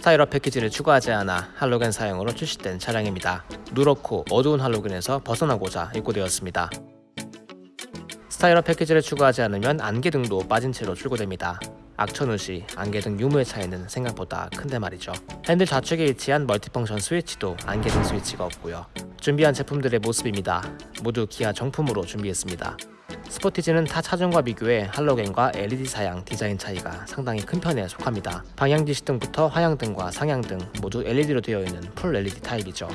스타일러 패키지를 추가하지 않아 할로겐 사용으로 출시된 차량입니다. 누렇고 어두운 할로겐에서 벗어나고자 입고되었습니다. 스타일러 패키지를 추가하지 않으면 안개 등도 빠진 채로 출고됩니다. 악천후 시 안개 등 유무의 차이는 생각보다 큰데 말이죠. 핸들 좌측에 위치한 multifunction 스위치도 안개 등 스위치가 없고요. 준비한 제품들의 모습입니다. 모두 기아 정품으로 준비했습니다. 스포티지는 타 차종과 비교해 할로겐과 LED 사양 디자인 차이가 상당히 큰 편에 속합니다. 방향지시등부터 하향등과 상향등 모두 LED로 되어 있는 full LED 타입이죠.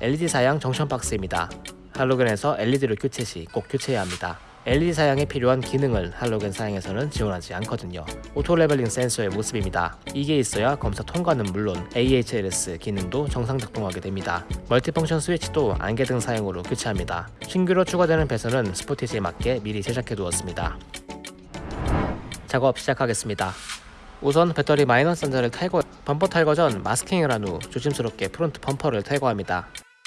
LED 사양 junction 박스입니다. 할로겐에서 LED로 교체 시 꼭 교체해야 합니다. LED 사양에 필요한 기능을 할로겐 사양에서는 지원하지 않거든요. auto leveling 센서의 모습입니다. 이게 있어야 검사 통과는 물론 AHLS 기능도 정상 작동하게 됩니다. multifunction 스위치도 안개등 사양으로 교체합니다. 신규로 추가되는 배선은 스포티지에 맞게 미리 제작해 두었습니다. 작업 시작하겠습니다. 우선 배터리 마이너스 단자를 탈거, 범퍼 탈거 전 마스킹을 한 후 조심스럽게 front 범퍼를 탈거합니다.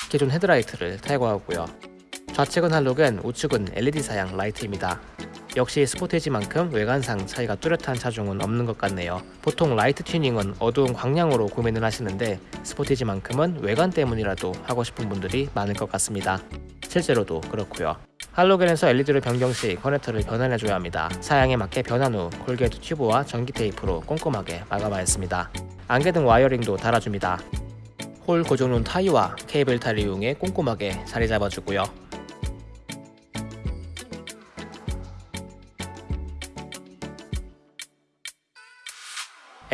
기존 헤드라이트를 탈거하고요. 좌측은 할로겐, 우측은 LED 사양 라이트입니다. 역시 스포티지만큼 외관상 차이가 뚜렷한 차종은 없는 것 같네요. 보통 라이트 튜닝은 어두운 광량으로 고민을 하시는데 스포티지만큼은 외관 때문이라도 하고 싶은 분들이 많을 것 같습니다. 실제로도 그렇고요. 할로겐에서 LED를 변경 시 커넥터를 변환해줘야 합니다. 사양에 맞게 변환 후 corrugate 튜브와 전기 테이프로 꼼꼼하게 마감하였습니다. 안개등 wiring도 달아줍니다. 홀 고정용 타이와 케이블 타이를 이용해 꼼꼼하게 자리 잡아주고요.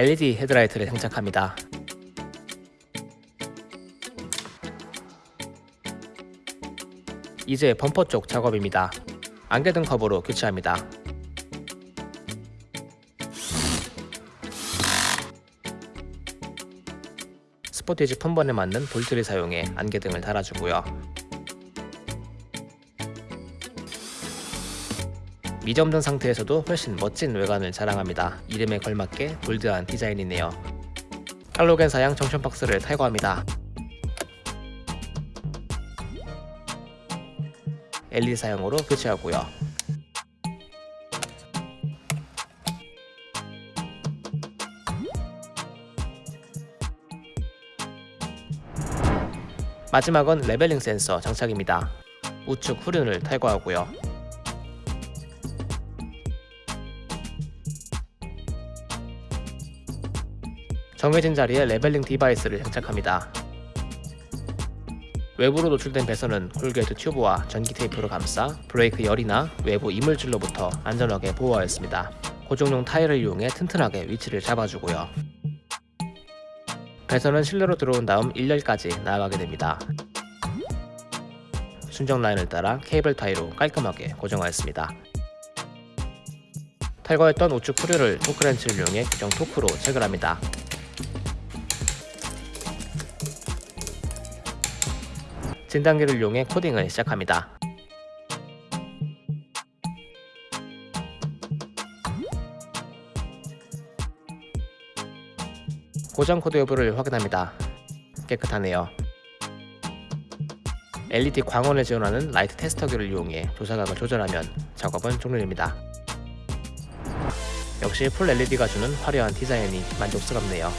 LED 헤드라이트를 장착합니다. 이제 범퍼 쪽 작업입니다. 안개등 커버로 교체합니다. 스포티지 폰번에 맞는 볼트를 사용해 안개등을 달아주고요. 미점등 상태에서도 훨씬 멋진 외관을 자랑합니다. 이름에 걸맞게 볼드한 디자인이네요. 할로겐 사양 정션 박스를 탈거합니다. LED 사용으로 교체하고요. 마지막은 leveling 센서 장착입니다. 우측 후륜을 탈거하고요. 정해진 자리에 leveling device를 장착합니다. 외부로 노출된 배선은 corrugate 튜브와 전기 테이프로 감싸 브레이크 열이나 외부 이물질로부터 안전하게 보호하였습니다. 고정용 타이를 이용해 튼튼하게 위치를 잡아주고요. 배선은 실내로 들어온 다음 1열까지 나아가게 됩니다. 순정 라인을 따라 케이블 타이로 깔끔하게 고정하였습니다. 탈거했던 우측 프류를 토크렌치를 이용해 규정 토크로 체결합니다. 진단기를 이용해 코딩을 시작합니다. 고장 코드 여부를 확인합니다. 깨끗하네요. LED 광원을 지원하는 라이트 테스터기를 이용해 조사각을 조절하면 작업은 종료됩니다. 역시 full LED가 주는 화려한 디자인이 만족스럽네요.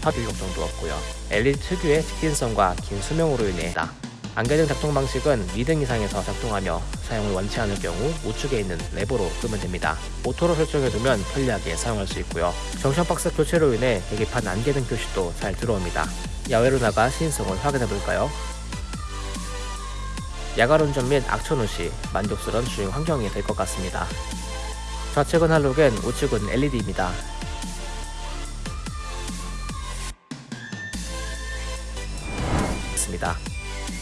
파괴 걱정도 없고요. LED 특유의 직진성과 긴 수명으로 인해 안개등 작동 방식은 미등 이상에서 작동하며 사용을 원치 않을 경우 우측에 있는 레버로 끄면 됩니다. auto로 설정해두면 편리하게 사용할 수 있고요. junction 박스 교체로 인해 계기판 안개등 표시도 잘 들어옵니다. 야외로 나가 시인성을 확인해볼까요? 야간 운전 및 악천후 시 만족스러운 주행 환경이 될 것 같습니다. 좌측은 할로겐, 우측은 LED입니다. 있습니다.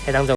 해당 점